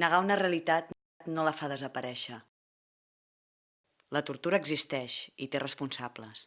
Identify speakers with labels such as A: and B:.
A: Negar una realitat no la fa desaparèixer. La tortura existeix i té responsables.